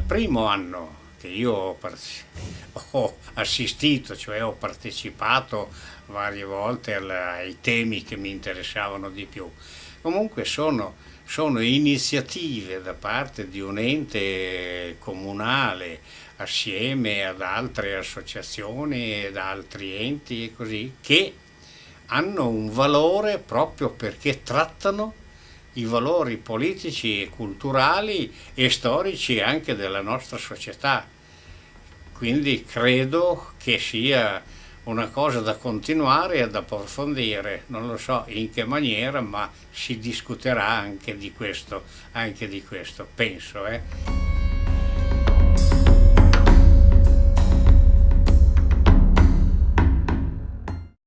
primo anno che io ho, ho assistito, cioè ho partecipato varie volte ai temi che mi interessavano di più. Comunque sono, sono iniziative da parte di un ente comunale assieme ad altre associazioni ed altri enti e così che hanno un valore proprio perché trattano i valori politici e culturali e storici anche della nostra società. Quindi credo che sia una cosa da continuare e da approfondire, non lo so in che maniera, ma si discuterà anche di questo, anche di questo penso. Eh.